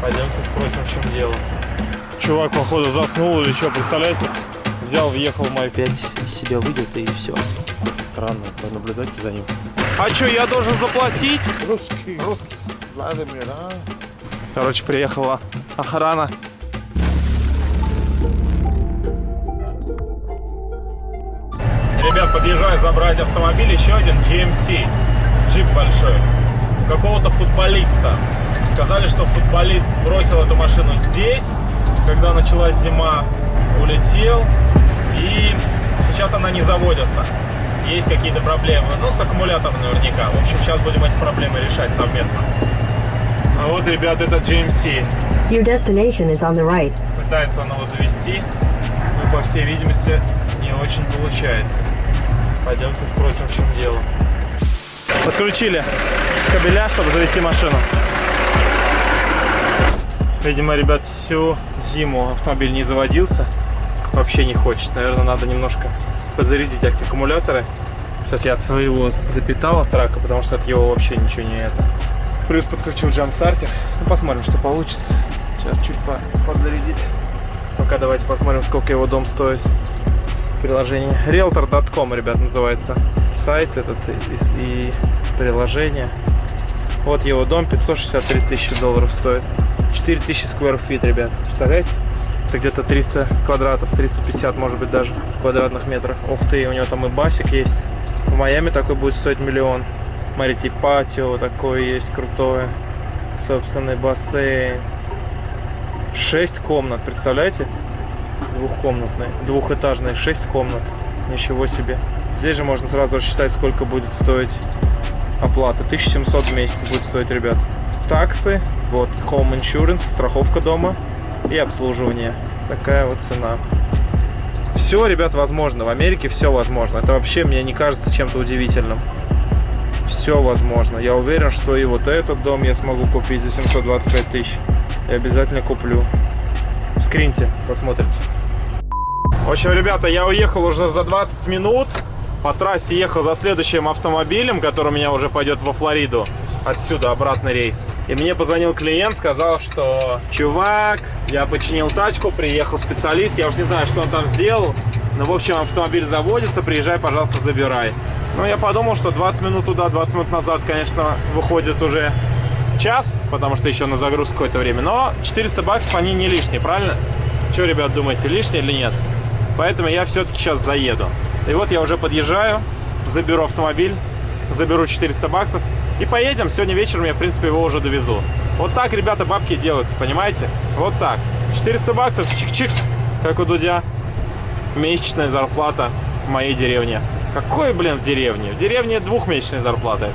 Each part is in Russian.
Пойдемте спросим, в чем дело. Чувак, походу, заснул или что, представляете? Взял, въехал в мой Опять из себя выйдет и все. Какое-то странное, понаблюдайте за ним. А что, я должен заплатить? Русский, русский. Владимир, а? Короче, приехала охрана. Ребят, подъезжаю забрать автомобиль, еще один GMC, джип большой, у какого-то футболиста. Сказали, что футболист бросил эту машину здесь, когда началась зима, улетел, и сейчас она не заводится. Есть какие-то проблемы, ну, с аккумулятором наверняка. В общем, сейчас будем эти проблемы решать совместно. А вот, ребят, это GMC. Your destination is on the right. Пытается он его завести, но, по всей видимости, не очень получается. Пойдемте спросим, в чем дело. Подключили кабеля, чтобы завести машину. Видимо, ребят, всю зиму автомобиль не заводился. Вообще не хочет. Наверное, надо немножко подзарядить аккумуляторы. Сейчас я от своего запитал от трака, потому что от его вообще ничего не это. Плюс подключил джамстартер. Ну, посмотрим, что получится. Сейчас чуть по подзарядить. Пока давайте посмотрим, сколько его дом стоит. Приложение. Realtor.com, ребят, называется. Сайт этот и, и приложение. Вот его дом, 563 тысячи долларов стоит. 4000 square feet, ребят. Представляете? Это где-то 300 квадратов, 350, может быть, даже квадратных метров. Ух ты, у него там и басик есть. В Майами такой будет стоить миллион. Смотрите, и патио такое есть крутое. Собственный бассейн. 6 комнат, представляете? Двухкомнатный, двухэтажный, 6 комнат. Ничего себе. Здесь же можно сразу рассчитать, сколько будет стоить оплата. 1700 в месяц будет стоить, ребят. Таксы, вот, home insurance, страховка дома и обслуживание. Такая вот цена. Все, ребят, возможно. В Америке все возможно. Это вообще мне не кажется чем-то удивительным. Все возможно. Я уверен, что и вот этот дом я смогу купить за 725 тысяч. Я обязательно куплю. Скриньте, посмотрите. В общем, ребята, я уехал уже за 20 минут. По трассе ехал за следующим автомобилем, который у меня уже пойдет во Флориду. Отсюда обратный рейс. И мне позвонил клиент, сказал, что чувак, я починил тачку, приехал специалист, я уж не знаю, что он там сделал. Но, в общем, автомобиль заводится, приезжай, пожалуйста, забирай. Ну, я подумал, что 20 минут туда, 20 минут назад, конечно, выходит уже час, потому что еще на загрузку какое-то время. Но 400 баксов, они не лишние, правильно? Что, ребят, думаете, лишние или нет? Поэтому я все-таки сейчас заеду. И вот я уже подъезжаю, заберу автомобиль, заберу 400 баксов и поедем. Сегодня вечером я, в принципе, его уже довезу. Вот так, ребята, бабки делаются, понимаете? Вот так. 400 баксов, чик-чик, как у Дудя. Месячная зарплата в моей деревне. Какой, блин, в деревне? В деревне двухмесячная зарплата.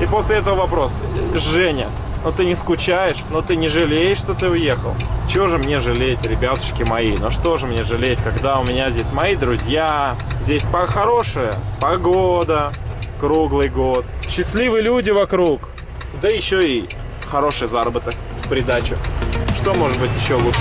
И после этого вопрос. Женя, ну ты не скучаешь, ну ты не жалеешь, что ты уехал. Чего же мне жалеть, ребятушки мои? Ну что же мне жалеть, когда у меня здесь мои друзья, здесь хорошая погода, круглый год, счастливые люди вокруг, да еще и хороший заработок в придачу. Что может быть еще лучше?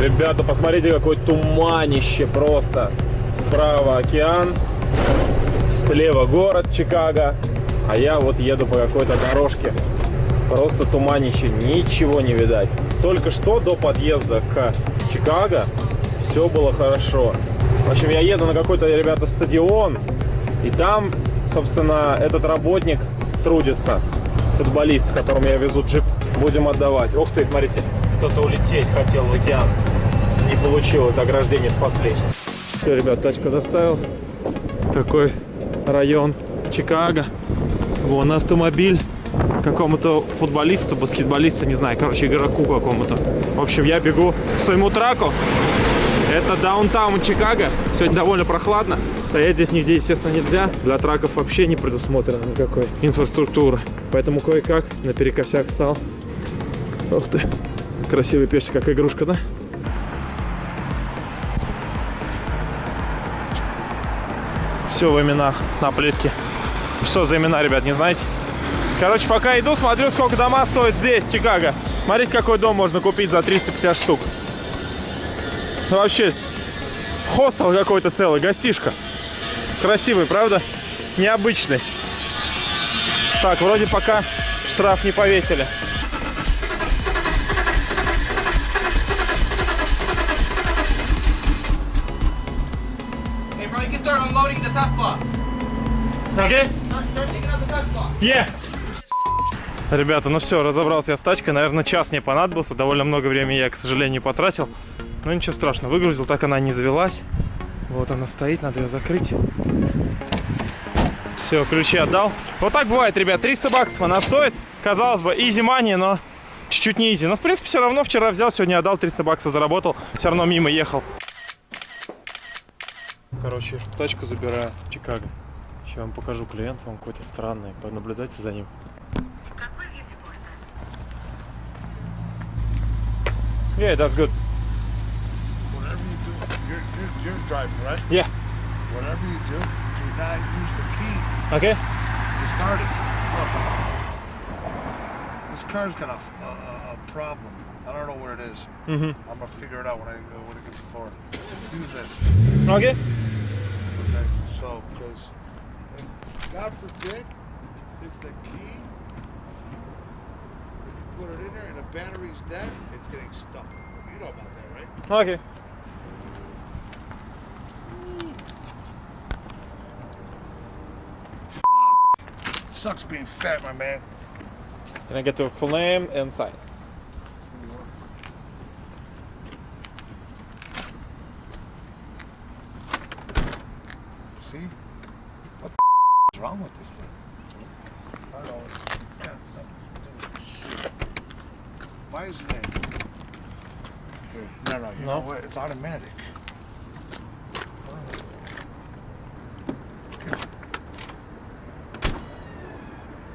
Ребята, посмотрите, какое туманище просто. Справа океан, слева город Чикаго, а я вот еду по какой-то дорожке. Просто туманище, ничего не видать. Только что до подъезда к Чикаго все было хорошо. В общем, я еду на какой-то, ребята, стадион, и там, собственно, этот работник трудится, футболист, которому я везу джип, будем отдавать. Ух ты, смотрите, кто-то улететь хотел в океан. Не получилось, ограждение спасли. Все, ребят, тачку доставил. Такой район Чикаго. Вон автомобиль какому-то футболисту, баскетболисту, не знаю, короче, игроку какому-то. В общем, я бегу к своему траку. Это даунтаун Чикаго. Сегодня довольно прохладно. Стоять здесь нигде, естественно, нельзя. Для траков вообще не предусмотрено никакой инфраструктуры. Поэтому кое-как наперекосяк стал. Ух ты. Красивый песик, как игрушка, да? Все в именах на плитке. Что за имена, ребят, не знаете? Короче, пока иду, смотрю, сколько дома стоит здесь, Чикаго. Смотрите, какой дом можно купить за 350 штук. Ну, вообще, хостел какой-то целый, гостишка. Красивый, правда? Необычный. Так, вроде пока штраф не повесили. Start unloading the Tesla. Tesla. Е! Ребята, ну все, разобрался я с тачкой. Наверное, час мне понадобился. Довольно много времени я, к сожалению, потратил. Но ничего страшного. Выгрузил, так она не завелась. Вот она стоит, надо ее закрыть. Все, ключи отдал. Вот так бывает, ребят. 300 баксов она стоит. Казалось бы, изи money, но чуть-чуть не изи. Но, в принципе, все равно вчера взял, сегодня отдал, 300 баксов заработал. Все равно мимо ехал. Короче, тачку забираю в Чикаго. Сейчас вам покажу клиент, он какой-то странный. Понаблюдайте за ним. Какой вид спорта? Yeah, that's good. Whatever you do, you're, you're, you're driving, right? Yeah. Whatever you do, do not use the key Okay. to start it. Look, this car's got a, a, a problem. I don't know what it is. Mm-hmm. I'm gonna figure it out when I when it gets to Florida. Use this, Okay. Okay? So, because God forbid, if the key, if you put it in there and the battery's dead, it's getting stuck. You know about that, right? Okay. Sucks being fat, my man. Can I get your full name and sign? See? What the is wrong with this thing? I don't know. It's, it's got something to do with shit. Why isn't it? Here, no, no, you No? know what? It's automatic.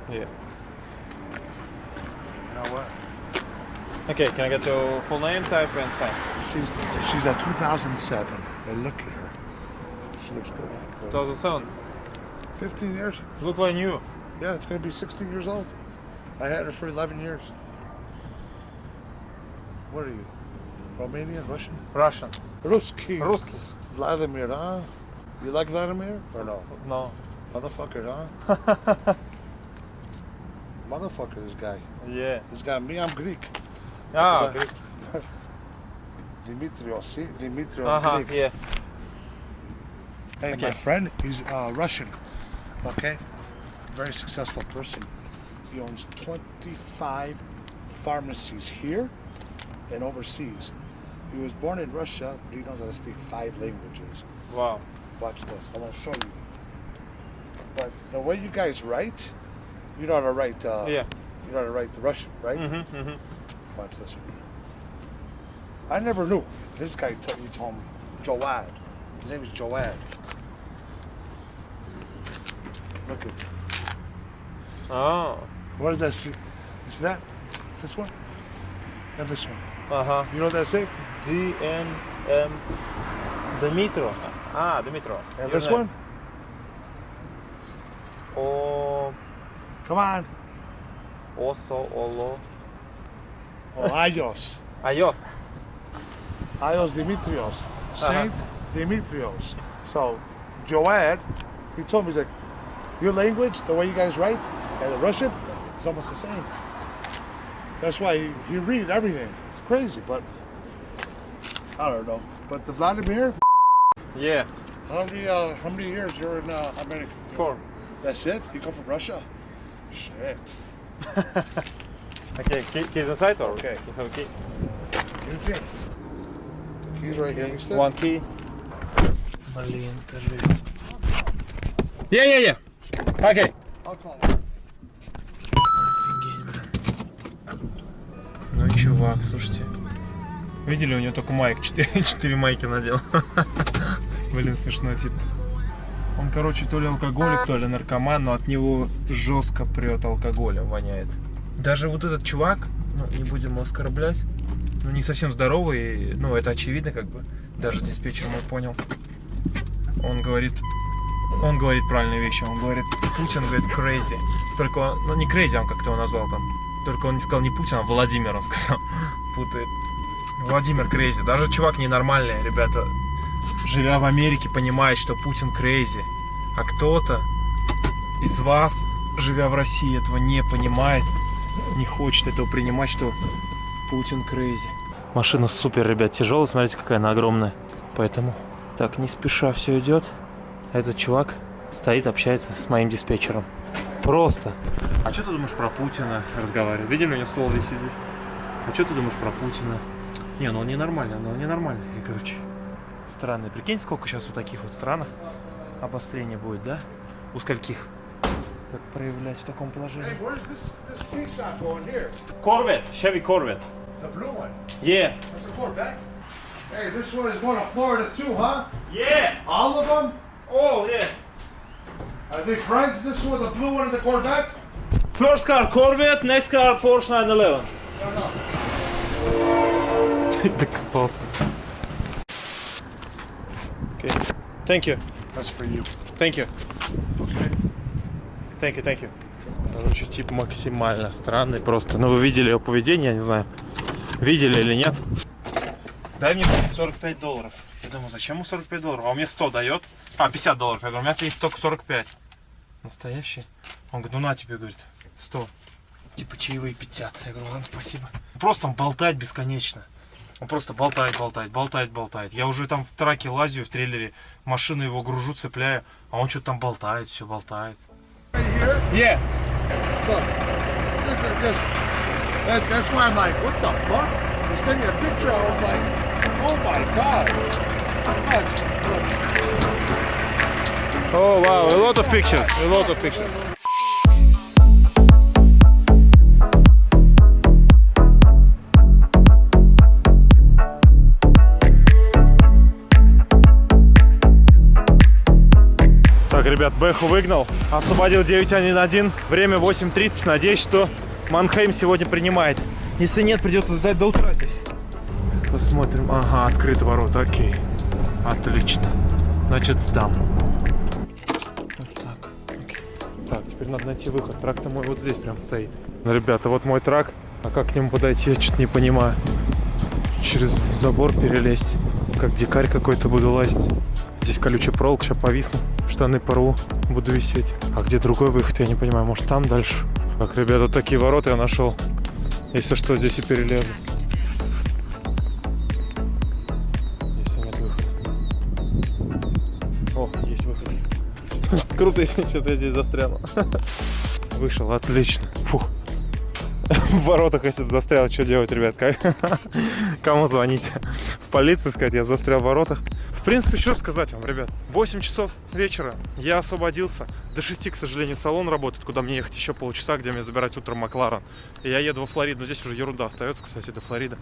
Yeah. You know what? Okay, can I get your full name, type, and sign? She's she's a 2007. Look at her actually looks good. Like, Does it sound? 15 years. Look like new. Yeah, it's going to be 16 years old. I had it for 11 years. What are you? Romanian? Russian? Russian. Ruski. Ruski. Vladimir, huh? You like Vladimir or no? No. Motherfucker, huh? Motherfucker, this guy. Yeah. This guy, me, I'm Greek. Ah, Greek. Dimitrios, see? Dimitrios uh -huh, Greek. Yeah. Hey, Okay. my friend, he's uh, Russian. Okay? Very successful person. He owns 25 pharmacies here and overseas. He was born in Russia, but he knows how to speak five languages. Wow. Watch this. I'm gonna show you. But the way you guys write, you know how to write. Uh, Yeah. You know how to write the Russian, right? Mm-hmm, mm-hmm. Watch this one. I never knew. This guy told he told me. Joad. His name is Joad. Look at. Oh. What does that say? You see that? This one? And this one. Ага. You know what that say? DNM Дмитро. А, Дмитро. And Не this знаю. one? О... Come on. Осо, Оло. Oh, Ayos. Айос. Ayos Dimitrios. Saint Dimitrios. So, Joad, he told me, he's like, Your language, the way you guys write, and the Russian, it's almost the same. That's why you read everything. It's crazy, but I don't know. But the Vladimir? Yeah. How many uh, how many years you're in uh, America? Four. That's it? You come from Russia? Shit. okay, key, keys inside or? Okay. You have a key? Key. The key's right here. One key. Yeah, yeah, yeah. Okay. I'll call him. Ну чувак, слушайте. Видели, у него только майк, 4, 4 майки надел. Блин, смешно, типа. Он, короче, то ли алкоголик, то ли наркоман, но от него жестко прет алкоголем, воняет. Даже вот этот чувак, ну, не будем его оскорблять, ну, не совсем здоровый, ну, это очевидно, как бы. Даже диспетчер мой понял. Он говорит, он говорит правильные вещи. Он говорит, Путин говорит crazy. Только, он- ну не crazy, он как-то его назвал там. Только он не сказал не Путин, а Владимир, он сказал. Путает. Владимир crazy. Даже чувак ненормальный, ребята. Живя в Америке, понимает, что Путин crazy. А кто-то из вас, живя в России, этого не понимает, не хочет этого принимать, что Путин crazy. Машина супер, ребят, тяжелая, смотрите, какая она огромная. Поэтому так не спеша все идет. Этот чувак стоит, общается с моим диспетчером. Просто. А что ты думаешь про Путина разговаривает? Видели, у меня висит здесь. А что ты думаешь про Путина? Не, ну он ненормальный, ну он ненормальный. И, короче, странный. Прикинь, сколько сейчас у таких вот странах обострение будет, да? У скольких? Так проявлять в таком положении. Corvette, Chevy Corvette. The blue one. Yeah. That's a Corvette. Hey, this one is going to Florida too, huh? Yeah. All of them? Oh, yeah. Are they friends? This one, the blue one, and the Corvette? First car Corvette, next car Porsche 911. No, no. Докопался. Okay. Thank you. That's for you. Thank you. Okay. Thank you, thank you. Короче, тип максимально странный просто. Ну, вы видели его поведение, я не знаю. Видели или нет? Дай мне 45 долларов. Я думаю, зачем ему 45 долларов? А он мне 100 дает. А, 50 долларов. Я говорю, у меня есть только 45. Настоящий? Он говорит, ну на тебе, говорит, 100. Типа чаевые 50. Я говорю, ладно, спасибо. Просто он болтает бесконечно. Он просто болтает, болтает, болтает, болтает. Я уже там в траке лазю, в трейлере, машину его гружу, цепляю, а он что-то там болтает, все болтает. Yeah. This is just. That, that's why I'm like, what oh my god. Oh wow, a lot of pictures, a lot of pictures. Так, ребят, Бэху выгнал, освободил 911, время 8.30, надеюсь, что Манхейм сегодня принимает. Если нет, придется ждать до утра здесь. Посмотрим. Ага, открыты ворота, окей. Отлично. Значит, сдам. Вот так. окей. Так, теперь надо найти выход. Трак-то мой вот здесь прям стоит. Ну, ребята, вот мой трак. А как к нему подойти, я что-то не понимаю. Через забор перелезть. Как дикарь какой-то буду лазить. Здесь колючий проволок, сейчас повисну. Штаны порву, буду висеть. А где другой выход, я не понимаю. Может там дальше? Так, ребята, такие ворота я нашел. Если что, здесь и перелезу. Круто, если сейчас я здесь застряну. Вышел, отлично. Фух. В воротах, если бы застрял, что делать, ребят? Кому звонить? В полицию сказать, я застрял в воротах. В принципе, что сказать вам, ребят? 8 часов вечера, я освободился. До 6, к сожалению, салон работает, куда мне ехать еще полчаса, где мне забирать утром Макларен. И я еду во Флориду. Но здесь уже ерунда остается, кстати, до Флориды.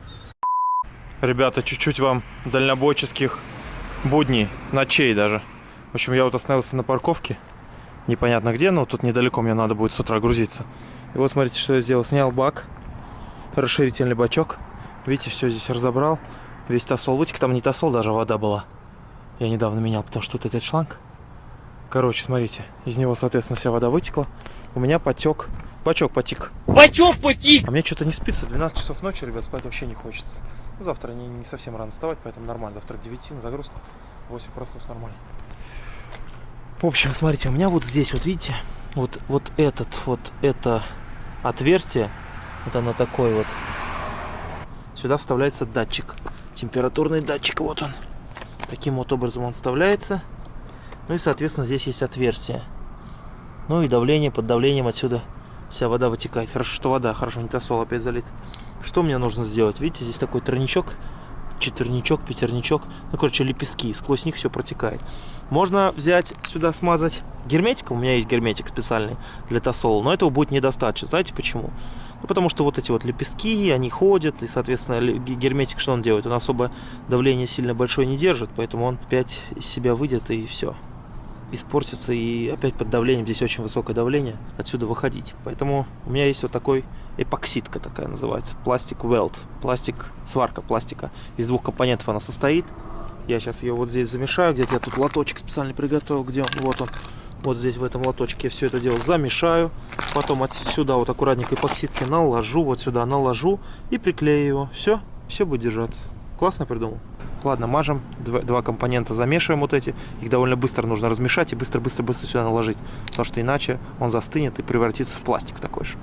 Ребята, чуть-чуть вам дальнобойческих будней, ночей даже. В общем, я вот остановился на парковке. Непонятно где, но тут недалеко мне надо будет с утра грузиться. И вот смотрите, что я сделал. Снял бак, расширительный бачок. Видите, все здесь разобрал. Весь тосол вытек, там не тосол, даже вода была. Я недавно менял, потому что тут этот шланг. Короче, смотрите, из него, соответственно, вся вода вытекла. У меня потек, бачок потек. Бачок потик! А мне что-то не спится. 12 часов ночи, ребят, спать вообще не хочется. Ну, завтра не, не совсем рано вставать, поэтому нормально. Завтра к 9 на загрузку. 8 проснусь нормально. В общем, смотрите, у меня вот здесь, вот видите, вот, вот этот, вот это отверстие, вот оно такое вот. Сюда вставляется датчик. Температурный датчик, вот он. Таким вот образом он вставляется. Ну и, соответственно, здесь есть отверстие. Ну и давление, под давлением отсюда вся вода вытекает. Хорошо, что вода, хорошо, не тосол опять залит. Что мне нужно сделать? Видите, здесь такой тройничок, четверничок, пятерничок. Ну, короче, лепестки, сквозь них все протекает. Можно взять сюда, смазать герметиком. У меня есть герметик специальный для тосола, но этого будет недостаточно. Знаете почему? Ну, потому что вот эти вот лепестки, они ходят, и, соответственно, герметик что он делает? Он особо давление сильно большое не держит, поэтому он опять из себя выйдет и все испортится и опять под давлением, здесь очень высокое давление, отсюда выходить. Поэтому у меня есть вот такой эпоксидка такая называется, пластик weld, пластик, сварка пластика. Из двух компонентов она состоит. Я сейчас ее вот здесь замешаю, где-то я тут лоточек специально приготовил, где он, вот он. Вот здесь в этом лоточке я все это дело замешаю. Потом отсюда вот аккуратненько эпоксидки наложу, вот сюда наложу и приклею его. Все, все будет держаться. Классно придумал. Ладно, мажем, два, два компонента замешиваем вот эти. Их довольно быстро нужно размешать и быстро-быстро-быстро сюда наложить. Потому что иначе он застынет и превратится в пластик такой же.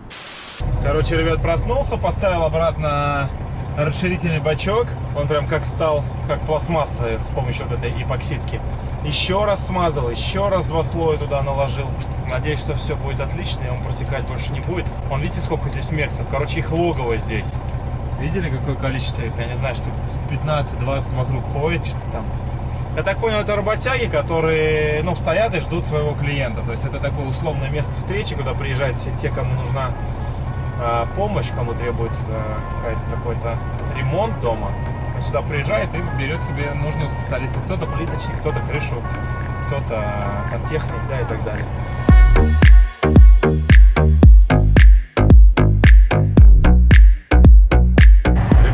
Короче, ребят, проснулся, поставил обратно расширительный бачок. Он прям как стал, как пластмасса с помощью вот этой эпоксидки. Еще раз смазал, еще раз два слоя туда наложил. Надеюсь, что все будет отлично, и он протекать больше не будет. Вон, видите, сколько здесь мексов? Короче, их логово здесь. Видели, какое количество их? Я не знаю, что 15-20 вокруг ходит, что-то там. Я так понял, это работяги, которые, ну, стоят и ждут своего клиента. То есть это такое условное место встречи, куда приезжают все те, кому нужна э, помощь, кому требуется какая-то какой-то ремонт дома. Он сюда приезжает и берет себе нужного специалиста. Кто-то плиточник, кто-то крышу, кто-то сантехник, да, и так далее.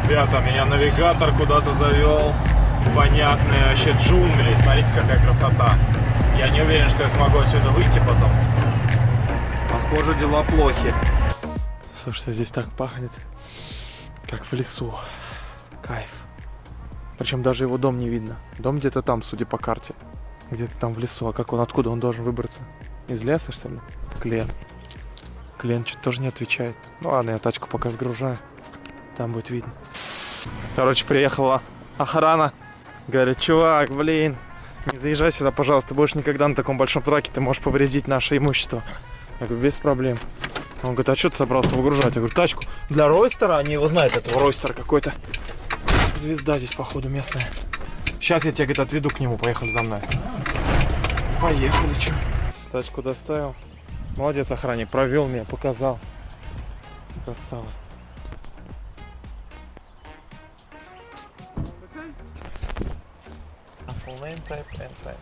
Ребята, меня навигатор куда-то завел. Понятные вообще джунгли. Смотрите, какая красота. Я не уверен, что я смогу отсюда выйти потом. Похоже, дела плохи. Слушайте, здесь так пахнет, как в лесу. Кайф. Причем даже его дом не видно. Дом где-то там, судя по карте. Где-то там в лесу. А как он, откуда он должен выбраться? Из леса, что ли? Клен. Клен что-то тоже не отвечает. Ну ладно, я тачку пока сгружаю. Там будет видно. Короче, приехала охрана. Говорит, чувак, блин, не заезжай сюда, пожалуйста. Больше никогда на таком большом траке ты можешь повредить наше имущество. Я говорю, без проблем. Он говорит, а что ты собрался выгружать? Я говорю, тачку для Ройстера. Они его знают, этого Ройстера какой-то. Звезда здесь, походу, местная. Сейчас я тебя, говорит, отведу к нему. Поехали за мной. Поехали, что? Тачку доставил. Молодец, охранник. Провел меня, показал. Красава. Name type and sign.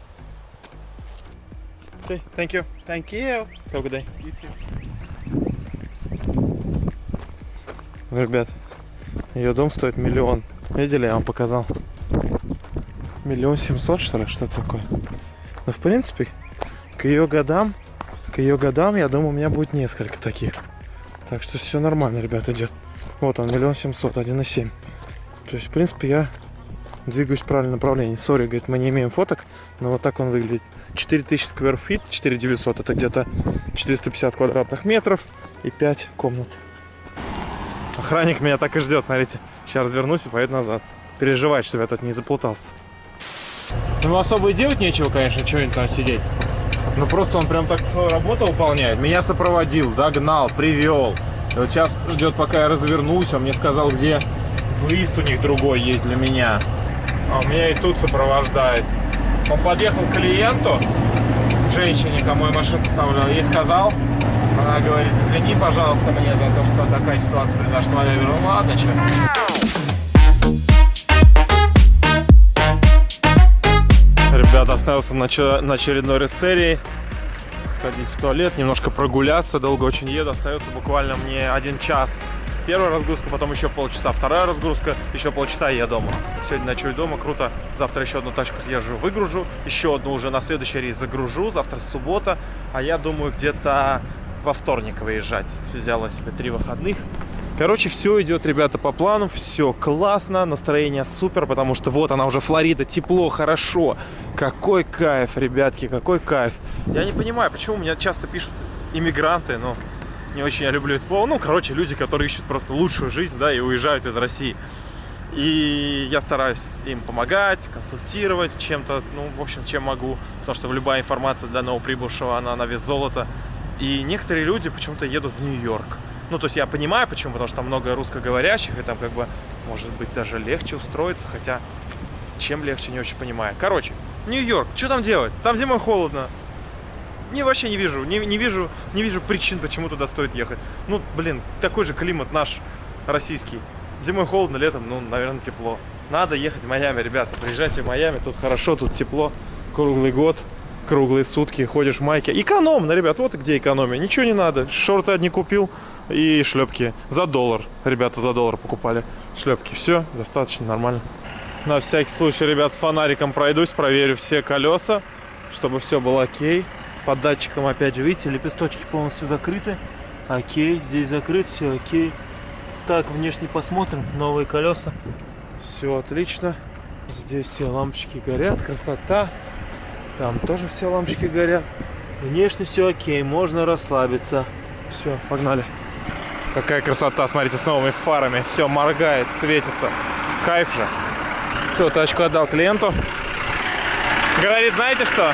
Okay, thank you. Thank you. Have a good day. Ну, Ребят, ее дом стоит миллион. Видели, я вам показал. Миллион семьсот, что ли, что такое? Ну, в принципе, к ее годам, к ее годам, я думаю, у меня будет несколько таких. Так что все нормально, ребят, идет. Вот он, миллион семьсот, один и семь. То есть, в принципе, я двигаюсь в правильном направлении. Sorry, говорит, мы не имеем фоток, но вот так он выглядит. 4000 square feet, 4900, это где-то 450 квадратных метров и 5 комнат. Охранник меня так и ждет, смотрите. Сейчас развернусь и поеду назад. Переживает, чтобы я тут не заплутался. Ну, особо и делать нечего, конечно, что-нибудь там сидеть. Ну, просто он прям так свою работу выполняет. Меня сопроводил, догнал, привел. И вот сейчас ждет, пока я развернусь. Он мне сказал, где выезд у них другой есть для меня. А меня и тут сопровождает. Он подъехал к клиенту, женщине, кому я машину поставлял, ей сказал, она говорит, извини, пожалуйста, мне за то, что такая ситуация произошла. Я говорю, ну ладно, что. Ребята, остановился на, на очередной рестерии. Сходить в туалет, немножко прогуляться. Долго очень еду. Остается буквально мне один час. Первая разгрузка, потом еще полчаса. Вторая разгрузка, еще полчаса и я дома. Сегодня ночую дома, круто. Завтра еще одну тачку съезжу, выгружу. Еще одну уже на следующий рейс загружу. Завтра суббота. А я думаю, где-то во вторник выезжать. Взяла себе три выходных. Короче, все идет, ребята, по плану, все классно, настроение супер, потому что вот она уже Флорида, тепло, хорошо. Какой кайф, ребятки, какой кайф. Я не понимаю, почему меня часто пишут иммигранты, но не очень я люблю это слово. Ну, короче, люди, которые ищут просто лучшую жизнь, да, и уезжают из России. И я стараюсь им помогать, консультировать чем-то, ну, в общем, чем могу, потому что любая информация для новоприбывшего, она на вес золота. И некоторые люди почему-то едут в Нью-Йорк. Ну, то есть я понимаю, почему, потому что там много русскоговорящих, и там как бы, может быть, даже легче устроиться, хотя чем легче, не очень понимаю. Короче, Нью-Йорк, что там делать? Там зимой холодно. Не, вообще не вижу, не, не вижу, не вижу причин, почему туда стоит ехать. Ну, блин, такой же климат наш, российский. Зимой холодно, летом, ну, наверное, тепло. Надо ехать в Майами, ребята. Приезжайте в Майами, тут хорошо, тут тепло, круглый год, круглые сутки, ходишь в майке. Экономно, ребят, вот где экономия. Ничего не надо. Шорты одни купил и шлепки. За доллар. Ребята за доллар покупали шлепки. Все, достаточно нормально. На всякий случай, ребят, с фонариком пройдусь, проверю все колеса, чтобы все было окей. Под датчиком, опять же, видите, лепесточки полностью закрыты. Окей, здесь закрыт, все окей. Так, внешне посмотрим. Новые колеса. Все отлично. Здесь все лампочки горят, красота. Там тоже все лампочки горят. Внешне все окей, можно расслабиться. Все, погнали. Какая красота, смотрите, с новыми фарами. Все моргает, светится. Кайф же. Все, тачку отдал клиенту. Говорит, знаете что?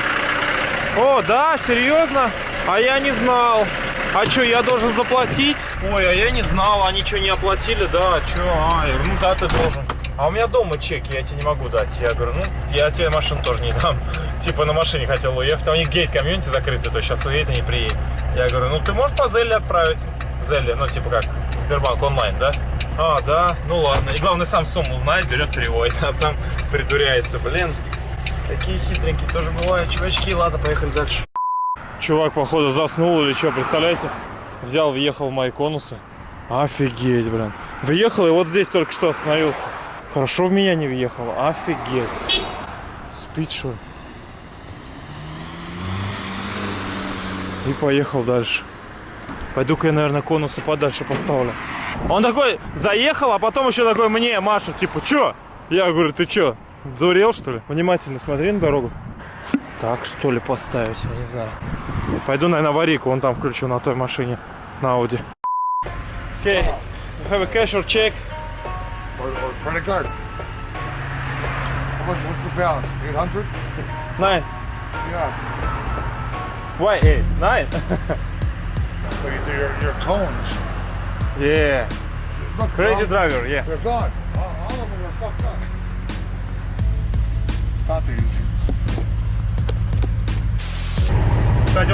О, да, серьезно? А я не знал. А что, я должен заплатить? Ой, а я не знал, они что, не оплатили? Да, что? А, ну да, ты должен. А у меня дома чек, я тебе не могу дать. Я говорю, ну, я тебе машину тоже не дам. Типа на машине хотел уехать, а у них гейт комьюнити закрытый, то сейчас уедет и не приедет. Я говорю, ну ты можешь по Зелле отправить? Зелле, ну типа как, Сбербанк онлайн, да? А, да, ну ладно. И главное, сам сумму знает, берет, переводит, а сам придуряется. Блин, такие хитренькие тоже бывают. Чувачки, ладно, поехали дальше. Чувак, походу, заснул или что, представляете? Взял, въехал в мои конусы. Офигеть, блин. Въехал и вот здесь только что остановился. Хорошо в меня не въехал. Офигеть. Спит, что? И поехал дальше. Пойду-ка я, наверное, конусы подальше поставлю. Он такой заехал, а потом еще такой мне машет, типа, чё? Я говорю, ты чё, дурел, что ли? Внимательно смотри на дорогу. Так, что ли, поставить, я не знаю. Пойду, наверное, аварийку, он там включу на той машине, на Audi. Okay, you have a cash or check? Or, or credit card. How much? What's the balance? 800? Nine. Yeah. Why eight? Nine? So you do your, your cones. yeah. Look, Crazy driver, yeah. they're gone.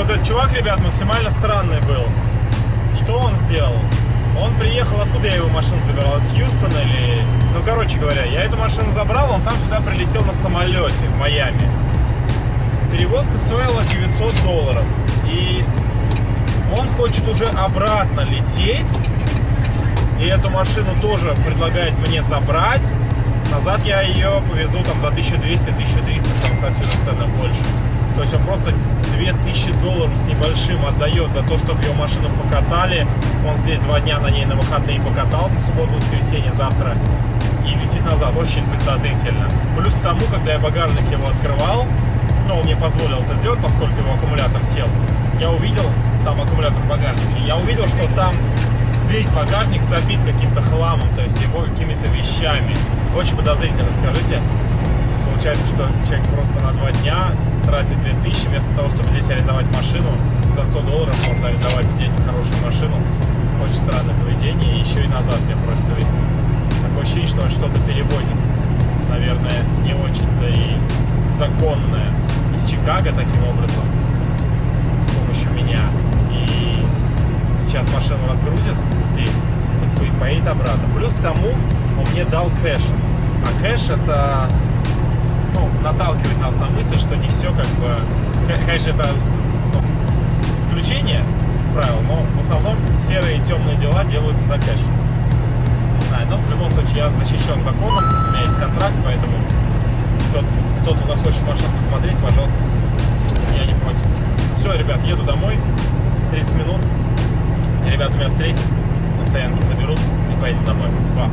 Вот этот чувак, ребят, максимально странный был. Что он сделал? Он приехал, откуда я его машину забирал? Из Хьюстона или... Ну, короче говоря, я эту машину забрал, он сам сюда прилетел на самолете в Майами. Перевозка стоила 900 долларов. И он хочет уже обратно лететь. И эту машину тоже предлагает мне забрать. Назад я ее повезу там за 1200-1300, потому что отсюда цены больше. То есть он просто 2000 долларов с небольшим отдает за то, чтобы ее машину покатали. Он здесь два дня на ней на выходные покатался, субботу, воскресенье, завтра. И летит назад. Очень подозрительно. Плюс к тому, когда я багажник его открывал, ну, он мне позволил это сделать, поскольку его аккумулятор сел. Я увидел, там аккумулятор в багажнике, я увидел, что там весь багажник забит каким-то хламом, то есть его какими-то вещами. Очень подозрительно, скажите. Получается, что человек просто на два дня тратит 2000, вместо того, чтобы здесь арендовать машину, за 100 долларов можно арендовать в хорошую машину. Очень странное поведение, еще и назад мне просят увезти. Такое ощущение, что он что-то перевозит. Наверное, не очень-то и законное. Из Чикаго таким образом, с помощью меня. И сейчас машину разгрузят здесь, и поедет обратно. Плюс к тому, он мне дал кэш. А кэш это ну, наталкивает нас на мысль, что не все как бы... Конечно, это ну, исключение из правил, но в основном серые и темные дела делаются за кэш. Не знаю, но в любом случае я защищен законом, у меня есть контракт, поэтому кто- кто-то захочет машину посмотреть, пожалуйста, я не против. Все, ребят, еду домой, 30 минут, ребята меня встретят, на стоянке заберут и поедем домой. Класс.